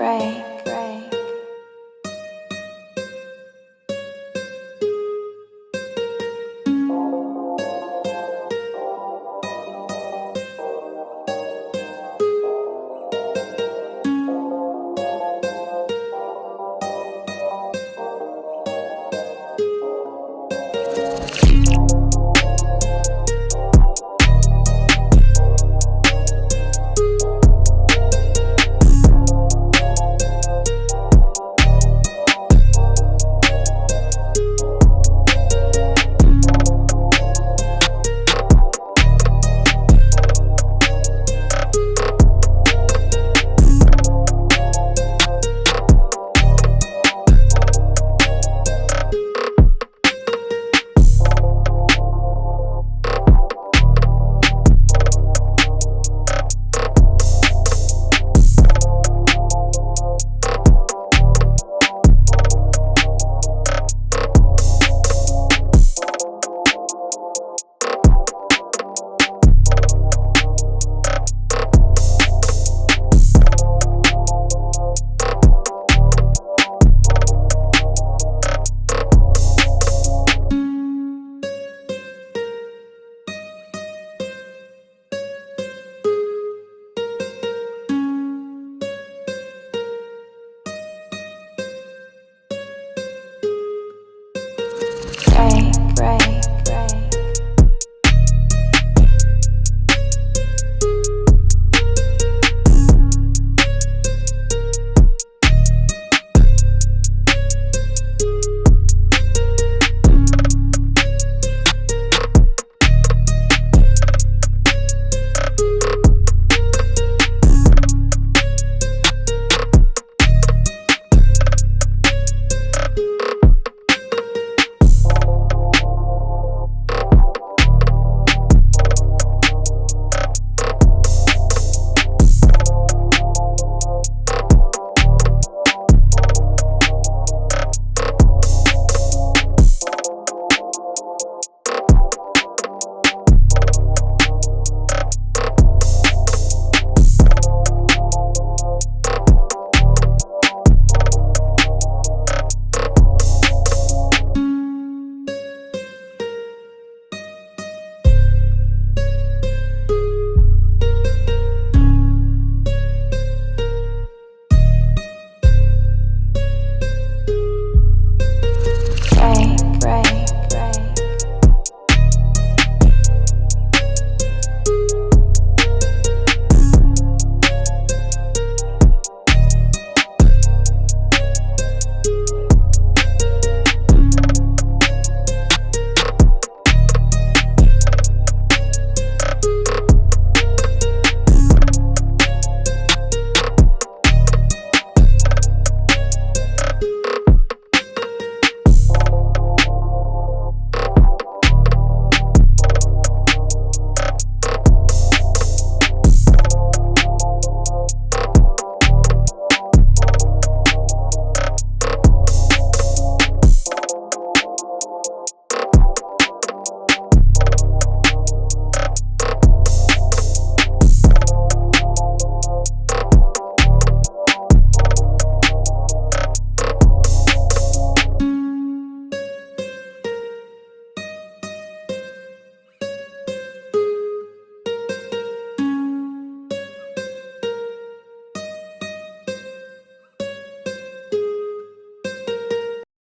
pray.